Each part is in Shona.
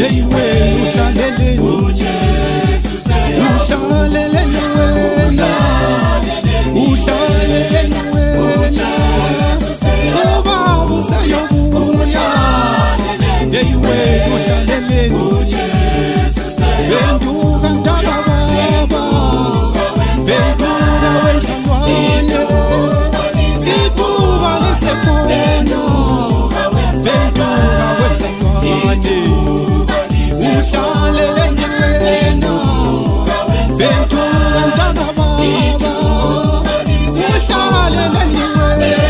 Yeah, you will lose mudei wedu zalemeni venduka ntaka vava venduka wemzalwane ituva lesekona venduka wemzalwane uhlalele ndiwena venduka ntaka vava uhlalele ndiwena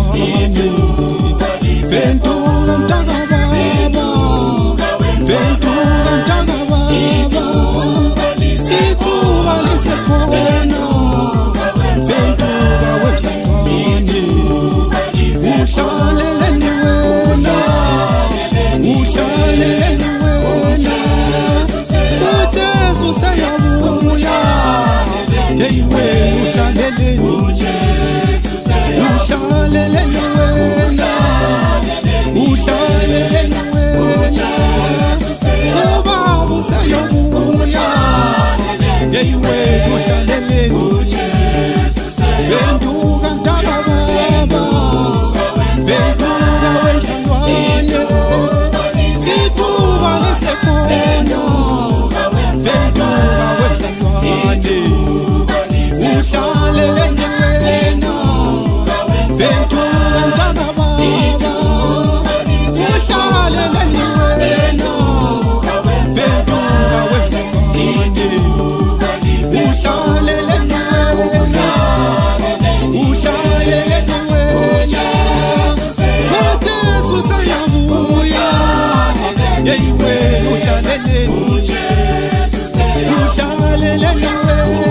Hey, we're venduka wemsangwane ituba lesekono venduka wemsangwane uhlalele ntweno venduka ntakababa uhlalele ntweno venduka wemsangwane uhlale nenhum.